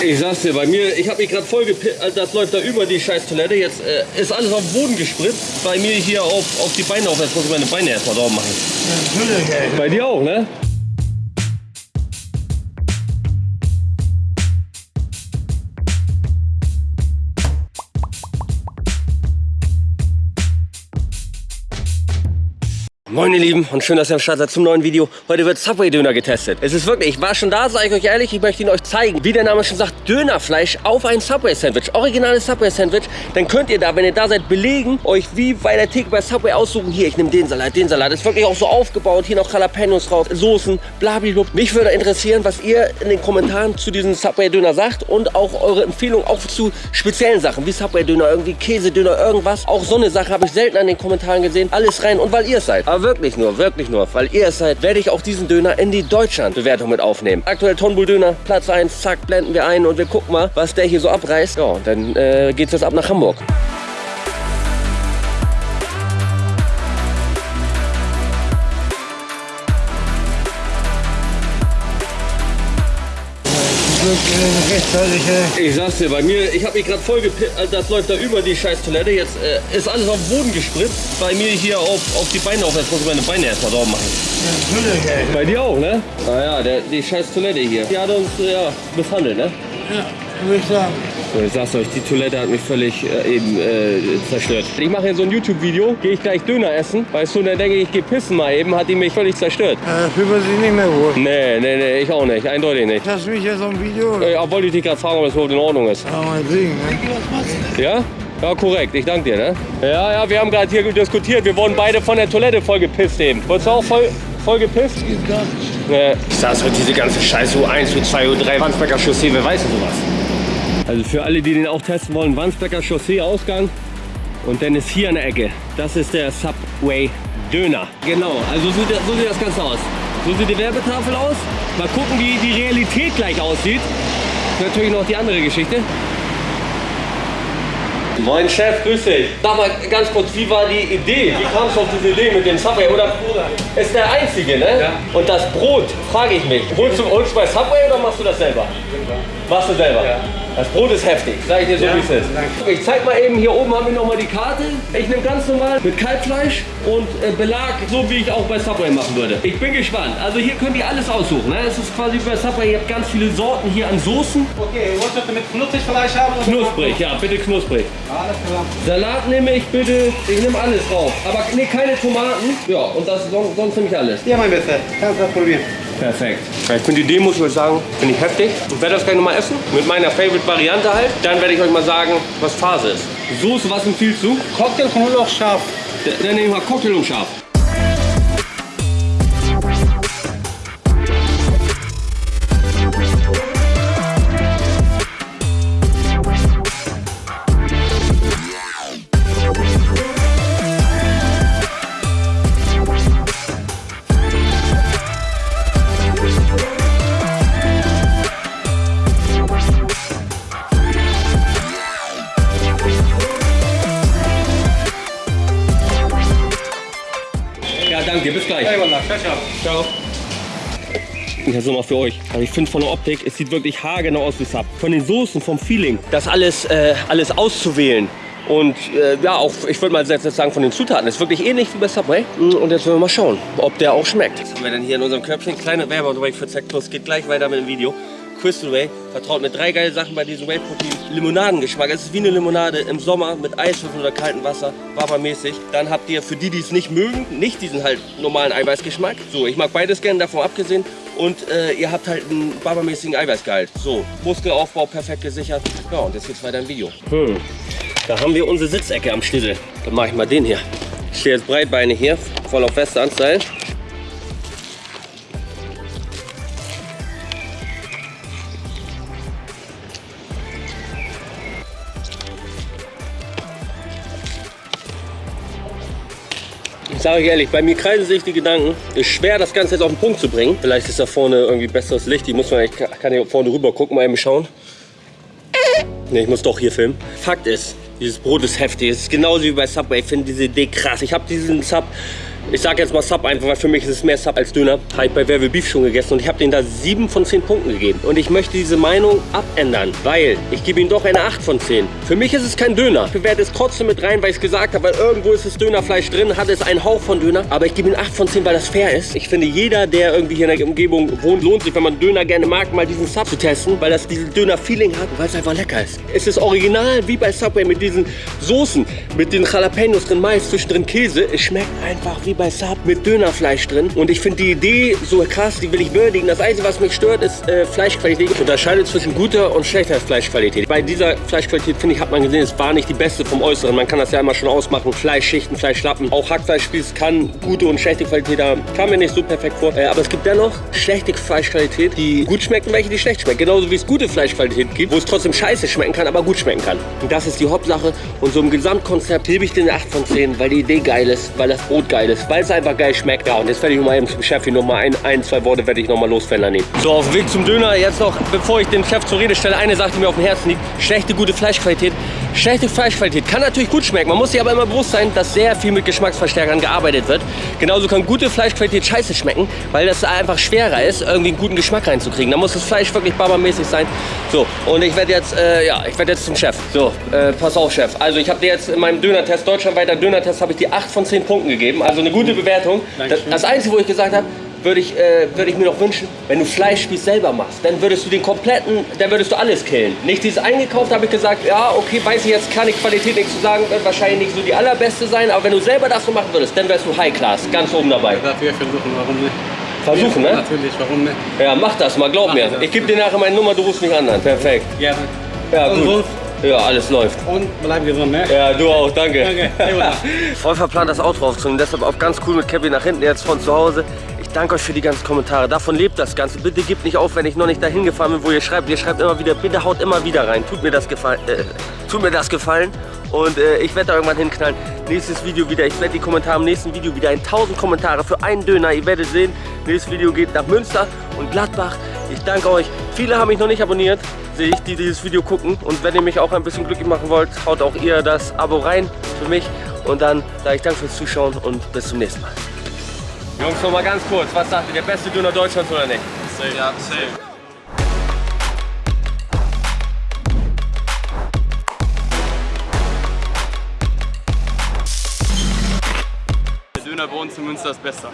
Ich sag's dir, bei mir, ich habe mich gerade voll gepickt, das läuft da über die scheiß Toilette. Jetzt äh, ist alles auf den Boden gespritzt. Bei mir hier auf, auf die Beine auf. Jetzt muss ich meine Beine erstmal drauf machen. Natürlich, ey. Bei dir auch, ne? Moin ihr Lieben und schön, dass ihr am Start seid zum neuen Video. Heute wird Subway-Döner getestet. Es ist wirklich, ich war schon da, sage ich euch ehrlich, ich möchte ihn euch zeigen. Wie der Name schon sagt, Dönerfleisch auf ein Subway-Sandwich. Originales Subway-Sandwich. Dann könnt ihr da, wenn ihr da seid, belegen, euch wie bei der Theke bei Subway aussuchen. Hier, ich nehme den Salat, den Salat. Ist wirklich auch so aufgebaut. Hier noch Jalapenos drauf, Soßen, blablabla. Mich würde interessieren, was ihr in den Kommentaren zu diesem Subway-Döner sagt und auch eure Empfehlung auch zu speziellen Sachen, wie Subway-Döner, irgendwie Käsedöner, irgendwas. Auch so eine Sache habe ich selten an den Kommentaren gesehen. Alles rein und weil ihr es seid. Aber wirklich nur, wirklich nur, weil ihr es seid, werde ich auch diesen Döner in die Deutschland-Bewertung mit aufnehmen. Aktuell Tonbull-Döner, Platz 1, zack, blenden wir ein und wir gucken mal, was der hier so abreißt. Ja, dann äh, geht's jetzt ab nach Hamburg. Ich sag's dir, bei mir, ich habe mich gerade voll gepickt, das läuft da über die scheiß Toilette. Jetzt äh, ist alles auf den Boden gespritzt. Bei mir hier auf, auf die Beine auf. Jetzt muss ich meine Beine erstmal drauf machen. Natürlich, ey. Bei dir auch, ne? Naja, der, die scheiß Toilette hier. Die hat uns äh, ja, misshandelt, ne? Ja, würde ich sagen. So, ich sag's euch, die Toilette hat mich völlig äh, eben äh, zerstört. Ich mache hier so ein YouTube-Video, gehe ich gleich Döner essen. Weißt du, und dann denke ich, ich gehe pissen mal eben, hat die mich völlig zerstört. Äh, fühlt man sich nicht mehr wohl. Nee, nee, nee, ich auch nicht, eindeutig nicht. Hast du mich jetzt auf dem Video? Äh, wollte ich dich gerade fragen, ob das überhaupt in Ordnung ist. Ja, mal sehen, ne? Ja? Ja, korrekt. Ich danke dir, ne? Ja, ja, wir haben gerade hier diskutiert. Wir wurden beide von der Toilette voll gepisst eben. Wurdest du auch voll, voll gepisst? Nee. Ich sag's heute, diese ganze Scheiße U1, U2, U3, Wandsbecker Chaussee, wer weiß denn sowas? Also für alle, die den auch testen wollen, Wandsbecker Chaussee Ausgang. Und dann ist hier der Ecke, das ist der Subway Döner. Genau, also so sieht, so sieht das Ganze aus. So sieht die Werbetafel aus. Mal gucken, wie die Realität gleich aussieht. Natürlich noch die andere Geschichte. Moin Chef, grüß dich. Sag mal ganz kurz, wie war die Idee? Wie kamst du auf diese Idee mit dem Subway? Oder ist der einzige, ne? Ja. Und das Brot, frage ich mich, holst du, du bei Subway oder machst du das selber? Machst du selber? Ja. Das Brot ist heftig, sag ich dir so Ja, wie es ist. danke. Ich zeig mal eben, hier oben haben wir noch mal die Karte. Ich nehme ganz normal mit Kalbfleisch und äh, Belag, so wie ich auch bei Subway machen würde. Ich bin gespannt. Also hier könnt ihr alles aussuchen. Ne? Es ist quasi wie bei Subway, ihr habt ganz viele Sorten hier an Soßen. Okay, wolltest du mit knusprig Fleisch haben? Knusprig, ja, bitte knusprig. Alles klar. Salat nehme ich bitte, ich nehme alles drauf. Aber nee, keine Tomaten. Ja, und das sonst, sonst nehme ich alles. Ja, mein Bester, kannst du das probieren. Perfekt. Ich finde die Idee, muss ich euch sagen, finde ich heftig. Ich werde das gleich nochmal essen. Mit meiner Favorite-Variante halt. Dann werde ich euch mal sagen, was Phase ist. Soße, was empfiehlst du? Cocktail, Knoblauch, scharf. Dann nehme ich mal Cocktail und scharf. Danke. Bis gleich. Ciao. Ich habe mal für euch. Also ich finde von der Optik, es sieht wirklich haargenau aus wie Sub. Von den Soßen, vom Feeling, das alles, äh, alles auszuwählen. Und äh, ja, auch, ich würde mal jetzt sagen, von den Zutaten, ist wirklich ähnlich wie bei Subway. Und jetzt wollen wir mal schauen, ob der auch schmeckt. Was haben wir denn hier in unserem Körbchen? Kleine Werbeunterbrechung für Zack Plus. Geht gleich weiter mit dem Video. Crystal Whey vertraut mit drei geile Sachen bei diesem Whey Protein. Limonadengeschmack. Es ist wie eine Limonade im Sommer mit Eiswürfeln oder kaltem Wasser. Wabermäßig. Dann habt ihr für die, die es nicht mögen, nicht diesen halt normalen Eiweißgeschmack. So, ich mag beides gerne, davon abgesehen. Und äh, ihr habt halt einen barbermäßigen Eiweißgehalt. So, Muskelaufbau perfekt gesichert. Ja, und jetzt geht's weiter im Video. Hm. Da haben wir unsere Sitzecke am Schlüssel. Dann mache ich mal den hier. Ich stehe jetzt breitbeinig hier, voll auf Western-Style. Ich sage euch ehrlich, bei mir kreisen sich die Gedanken. Ist schwer, das Ganze jetzt auf den Punkt zu bringen. Vielleicht ist da vorne irgendwie besseres Licht. Die muss man, ich kann hier vorne rüber gucken, mal eben schauen. Ne, ich muss doch hier filmen. Fakt ist, dieses Brot ist heftig. Es ist genauso wie bei Subway. Ich finde diese Idee krass. Ich habe diesen Sub Ich sage jetzt mal Sub einfach, weil für mich ist es mehr Sub als Döner. Habe ich bei Wer will Beef schon gegessen und ich habe den da 7 von 10 Punkten gegeben. Und ich möchte diese Meinung abändern, weil ich gebe ihm doch eine 8 von 10. Für mich ist es kein Döner. Ich bewerte es trotzdem mit rein, weil ich es gesagt habe, weil irgendwo ist das Dönerfleisch drin, hat es einen Hauch von Döner. Aber ich gebe ihm 8 von 10, weil das fair ist. Ich finde, jeder, der irgendwie hier in der Umgebung wohnt, lohnt sich, wenn man Döner gerne mag, mal diesen Sub zu testen, weil das diesen Döner-Feeling hat und weil es einfach lecker ist. Es ist original wie bei Subway mit diesen Soßen, mit den Jalapenos drin, Mais, zwischendrin Käse. Es schmeckt einfach wie bei Sub mit Dönerfleisch drin. Und ich finde die Idee so krass, die will ich würdigen. Das Einzige, was mich stört, ist äh, Fleischqualität. Ich unterscheide zwischen guter und schlechter Fleischqualität. Bei dieser Fleischqualität, finde ich, hat man gesehen, es war nicht die beste vom Äußeren. Man kann das ja immer schon ausmachen. Fleischschichten, Fleischlappen. Auch Hackfleischspieß kann gute und schlechte Qualität haben. Kam mir nicht so perfekt vor. Äh, aber es gibt dennoch schlechte Fleischqualität, die gut schmecken, welche die schlecht schmecken. Genauso wie es gute Fleischqualität gibt, wo es trotzdem scheiße schmecken kann, aber gut schmecken kann. Und das ist die Hauptsache. Und so im Gesamtkonzept gebe ich den 8 von 10, weil die Idee geil ist, weil das Brot geil ist, weil es einfach geil schmeckt. Ja, und jetzt werde ich mal eben zum Chef hier nochmal ein, ein, zwei Worte werde ich nochmal losfällen nehmen. So, auf dem Weg zum Döner. Jetzt noch, bevor ich den Chef zur Rede stelle, eine Sache, die mir auf dem Herzen liegt. Schlechte, gute Fleischqualität. Schlechte Fleischqualität kann natürlich gut schmecken. Man muss sich aber immer bewusst sein, dass sehr viel mit Geschmacksverstärkern gearbeitet wird. Genauso kann gute Fleischqualität scheiße schmecken, weil das einfach schwerer ist, irgendwie einen guten Geschmack reinzukriegen. Da muss das Fleisch wirklich barbermäßig sein. So, und ich werde jetzt, äh, ja, ich werde jetzt zum Chef. So, äh, pass auf, Chef. Also ich habe dir jetzt in meinem Dönertest, deutschlandweiter Dönertest, habe ich dir 8 von 10 Punkten gegeben. Also eine gute Bewertung. Das, das Einzige, wo ich gesagt habe, würde ich, äh, würde ich mir noch wünschen, wenn du Fleischspieß selber machst, dann würdest du den kompletten, dann würdest du alles killen. Nicht dieses eingekauft, habe ich gesagt, ja, okay, weiß ich jetzt, kann ich Qualität nichts zu sagen, wird wahrscheinlich nicht so die allerbeste sein, aber wenn du selber das so machen würdest, dann wärst du High Class, ganz oben dabei. Dafür versuchen, warum nicht? Versuchen, ne? Natürlich, warum nicht? Ja, mach das mal, glaub Mach mir. das. Ich gebe dir nachher meine Nummer, du rufst mich an. Perfekt. Gerne. Ja, Und gut. sonst? Ja, alles läuft. Und bleib gesund, ne? Ja, du auch, danke. Danke. Voll verplant, das Outro aufzunehmen, deshalb auch ganz cool mit Kevin nach hinten jetzt von zu Hause. Ich danke euch für die ganzen Kommentare. Davon lebt das Ganze. Bitte gebt nicht auf, wenn ich noch nicht dahin gefahren bin, wo ihr schreibt. Ihr schreibt immer wieder, bitte haut immer wieder rein. Tut mir das gefallen. Äh, tut mir das gefallen. Und äh, ich werde da irgendwann hinknallen. Nächstes Video wieder. Ich werde die Kommentare im nächsten Video wieder in 1000 Kommentare für einen Döner. Ihr werdet sehen, nächstes Video geht nach Münster und Gladbach. Ich danke euch. Viele haben mich noch nicht abonniert, sehe ich, die dieses Video gucken. Und wenn ihr mich auch ein bisschen glücklich machen wollt, haut auch ihr das Abo rein für mich. Und dann sage ich danke fürs Zuschauen und bis zum nächsten Mal. Jungs, noch mal ganz kurz. Was sagt ihr, der beste Döner Deutschlands oder nicht? Ja, safe. Der Döner bei uns in Münster ist besser.